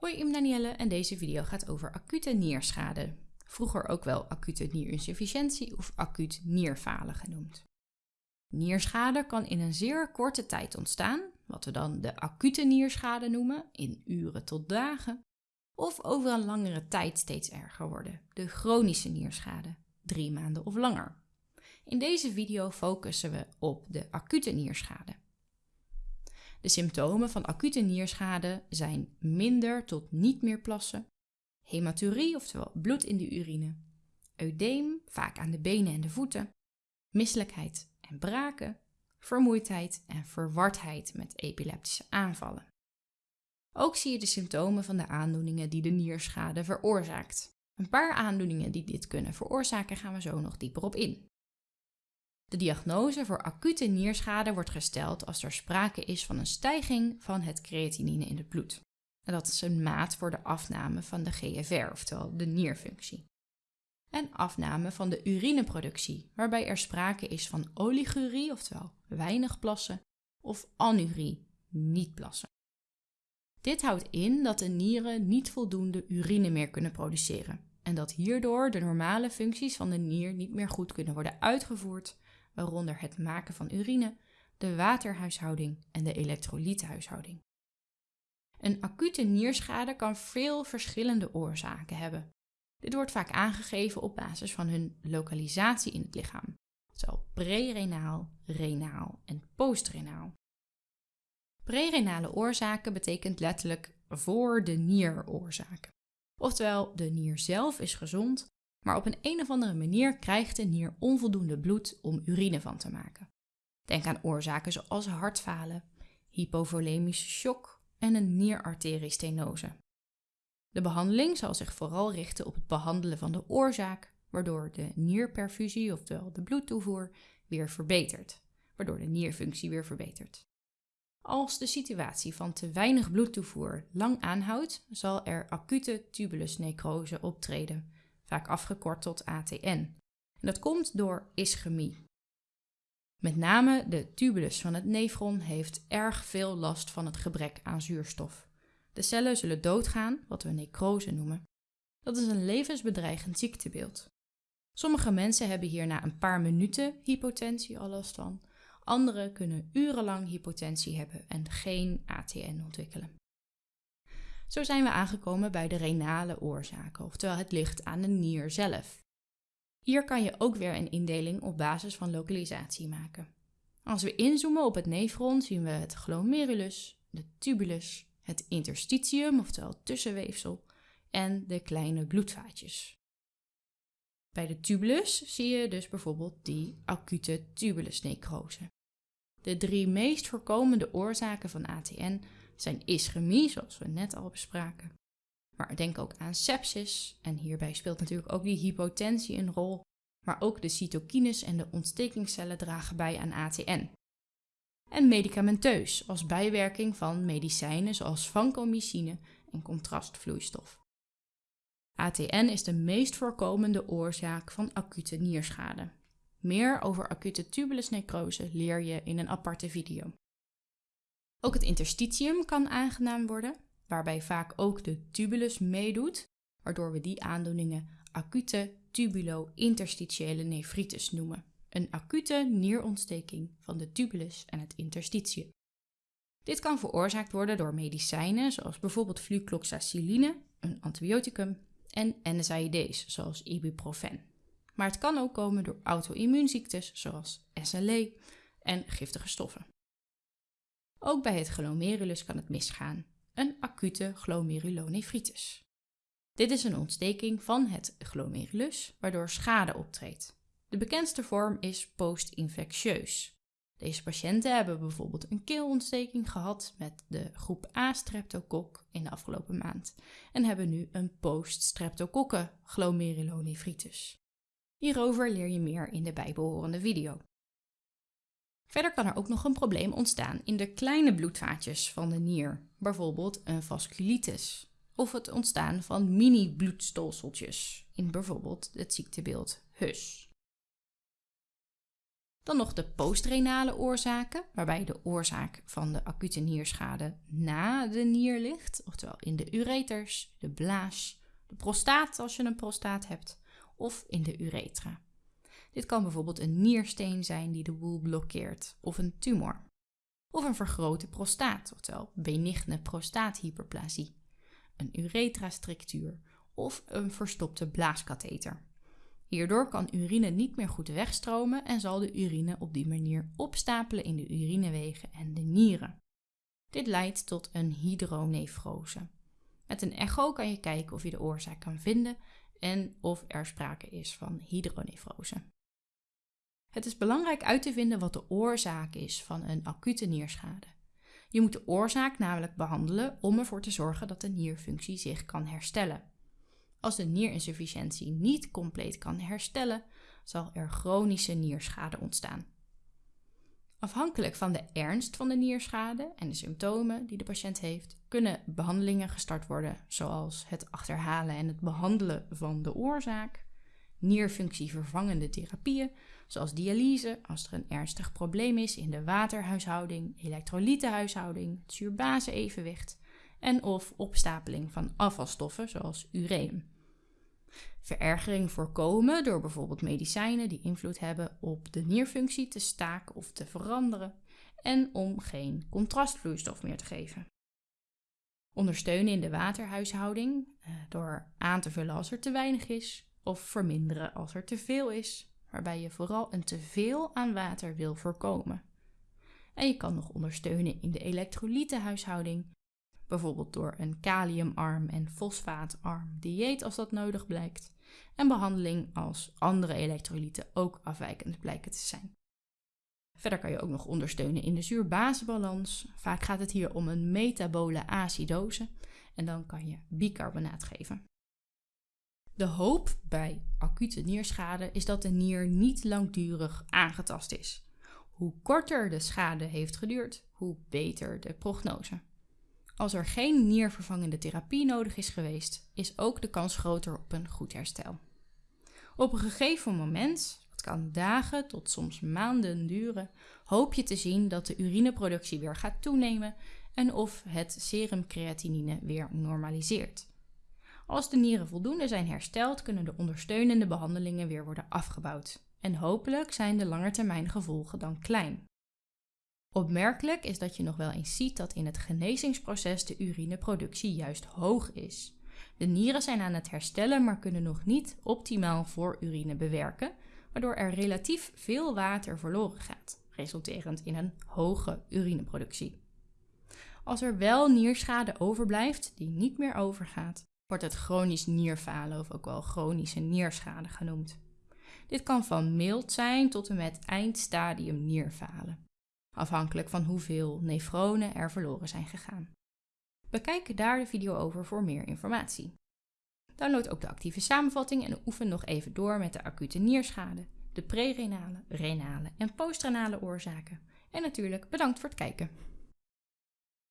Hoi, ik ben Danielle en deze video gaat over acute nierschade. Vroeger ook wel acute nierinsufficiëntie of acuut nierfalen genoemd. Nierschade kan in een zeer korte tijd ontstaan, wat we dan de acute nierschade noemen, in uren tot dagen, of over een langere tijd steeds erger worden, de chronische nierschade, drie maanden of langer. In deze video focussen we op de acute nierschade. De symptomen van acute nierschade zijn minder tot niet meer plassen, hematurie, oftewel bloed in de urine, eudeem, vaak aan de benen en de voeten, misselijkheid en braken, vermoeidheid en verwardheid met epileptische aanvallen. Ook zie je de symptomen van de aandoeningen die de nierschade veroorzaakt. Een paar aandoeningen die dit kunnen veroorzaken gaan we zo nog dieper op in. De diagnose voor acute nierschade wordt gesteld als er sprake is van een stijging van het creatinine in het bloed. En dat is een maat voor de afname van de GFR, oftewel de nierfunctie. En afname van de urineproductie, waarbij er sprake is van oligurie, oftewel weinig plassen, of anurie, niet plassen. Dit houdt in dat de nieren niet voldoende urine meer kunnen produceren en dat hierdoor de normale functies van de nier niet meer goed kunnen worden uitgevoerd waaronder het maken van urine, de waterhuishouding en de elektrolythuishouding. Een acute nierschade kan veel verschillende oorzaken hebben. Dit wordt vaak aangegeven op basis van hun lokalisatie in het lichaam, zowel prerenaal, renaal en postrenaal. Prerenale oorzaken betekent letterlijk voor de nieroorzaken. Oftewel, de nier zelf is gezond, maar op een een of andere manier krijgt de nier onvoldoende bloed om urine van te maken. Denk aan oorzaken zoals hartfalen, hypovolemische shock en een nierarteriestenose. De behandeling zal zich vooral richten op het behandelen van de oorzaak, waardoor de nierperfusie, oftewel de bloedtoevoer, weer verbetert, waardoor de nierfunctie weer verbetert. Als de situatie van te weinig bloedtoevoer lang aanhoudt, zal er acute tubulusnecrose optreden, vaak afgekort tot ATN. En dat komt door ischemie. Met name de tubulus van het nefron heeft erg veel last van het gebrek aan zuurstof. De cellen zullen doodgaan, wat we necrose noemen. Dat is een levensbedreigend ziektebeeld. Sommige mensen hebben hier na een paar minuten hypotensie al last van. Anderen kunnen urenlang hypotensie hebben en geen ATN ontwikkelen. Zo zijn we aangekomen bij de renale oorzaken, oftewel het ligt aan de nier zelf. Hier kan je ook weer een indeling op basis van lokalisatie maken. Als we inzoomen op het nefron zien we het glomerulus, de tubulus, het interstitium, oftewel tussenweefsel, en de kleine bloedvaatjes. Bij de tubulus zie je dus bijvoorbeeld die acute tubulusnecrose. De drie meest voorkomende oorzaken van ATN zijn ischemie, zoals we net al bespraken. Maar denk ook aan sepsis, en hierbij speelt natuurlijk ook die hypotensie een rol, maar ook de cytokines en de ontstekingscellen dragen bij aan ATN. En medicamenteus, als bijwerking van medicijnen zoals vancomycine en contrastvloeistof. ATN is de meest voorkomende oorzaak van acute nierschade. Meer over acute tubulusnecrose leer je in een aparte video. Ook het interstitium kan aangenaam worden, waarbij vaak ook de tubulus meedoet, waardoor we die aandoeningen acute tubulo-interstitiële nefritis noemen. Een acute nierontsteking van de tubulus en het interstitium. Dit kan veroorzaakt worden door medicijnen zoals bijvoorbeeld flucloxaciline, een antibioticum, en NSAID's zoals ibuprofen. Maar het kan ook komen door auto-immuunziektes zoals SLE en giftige stoffen. Ook bij het glomerulus kan het misgaan, een acute glomerulonefritis. Dit is een ontsteking van het glomerulus, waardoor schade optreedt. De bekendste vorm is post-infectieus. Deze patiënten hebben bijvoorbeeld een keelontsteking gehad met de groep A streptokok in de afgelopen maand en hebben nu een post-streptokokken glomerulonefritis. Hierover leer je meer in de bijbehorende video. Verder kan er ook nog een probleem ontstaan in de kleine bloedvaatjes van de nier, bijvoorbeeld een vasculitis, of het ontstaan van mini-bloedstolseltjes in bijvoorbeeld het ziektebeeld HUS. Dan nog de postrenale oorzaken, waarbij de oorzaak van de acute nierschade na de nier ligt, oftewel in de ureters, de blaas, de prostaat als je een prostaat hebt, of in de uretra. Dit kan bijvoorbeeld een niersteen zijn die de boel blokkeert, of een tumor. Of een vergrote prostaat, oftewel benigne prostaathyperplasie, een uretrastructuur of een verstopte blaaskatheter. Hierdoor kan urine niet meer goed wegstromen en zal de urine op die manier opstapelen in de urinewegen en de nieren. Dit leidt tot een hydronefrose. Met een echo kan je kijken of je de oorzaak kan vinden en of er sprake is van hydronefrose. Het is belangrijk uit te vinden wat de oorzaak is van een acute nierschade. Je moet de oorzaak namelijk behandelen om ervoor te zorgen dat de nierfunctie zich kan herstellen. Als de nierinsufficiëntie niet compleet kan herstellen, zal er chronische nierschade ontstaan. Afhankelijk van de ernst van de nierschade en de symptomen die de patiënt heeft, kunnen behandelingen gestart worden, zoals het achterhalen en het behandelen van de oorzaak, nierfunctievervangende therapieën, zoals dialyse als er een ernstig probleem is in de waterhuishouding, elektrolytenhuishouding, het zuurbase-evenwicht en of opstapeling van afvalstoffen zoals ureum. Verergering voorkomen door bijvoorbeeld medicijnen die invloed hebben op de nierfunctie te staken of te veranderen en om geen contrastvloeistof meer te geven. Ondersteunen in de waterhuishouding eh, door aan te vullen als er te weinig is of verminderen als er te veel is, waarbij je vooral een teveel aan water wil voorkomen. En je kan nog ondersteunen in de elektrolytenhuishouding bijvoorbeeld door een kaliumarm en fosfaatarm dieet als dat nodig blijkt, en behandeling als andere elektrolyten ook afwijkend blijken te zijn. Verder kan je ook nog ondersteunen in de zuurbasebalans. Vaak gaat het hier om een metabole acidose en dan kan je bicarbonaat geven. De hoop bij acute nierschade is dat de nier niet langdurig aangetast is. Hoe korter de schade heeft geduurd, hoe beter de prognose. Als er geen niervervangende therapie nodig is geweest, is ook de kans groter op een goed herstel. Op een gegeven moment, het kan dagen tot soms maanden duren, hoop je te zien dat de urineproductie weer gaat toenemen en of het serumcreatinine weer normaliseert. Als de nieren voldoende zijn hersteld, kunnen de ondersteunende behandelingen weer worden afgebouwd. En hopelijk zijn de langetermijngevolgen dan klein. Opmerkelijk is dat je nog wel eens ziet dat in het genezingsproces de urineproductie juist hoog is. De nieren zijn aan het herstellen, maar kunnen nog niet optimaal voor urine bewerken, waardoor er relatief veel water verloren gaat, resulterend in een hoge urineproductie. Als er wel nierschade overblijft die niet meer overgaat, wordt het chronisch nierfalen of ook wel chronische nierschade genoemd. Dit kan van mild zijn tot en met eindstadium nierfalen afhankelijk van hoeveel nefronen er verloren zijn gegaan. Bekijk daar de video over voor meer informatie. Download ook de actieve samenvatting en oefen nog even door met de acute nierschade, de prerenale, renale en postrenale oorzaken. En natuurlijk bedankt voor het kijken.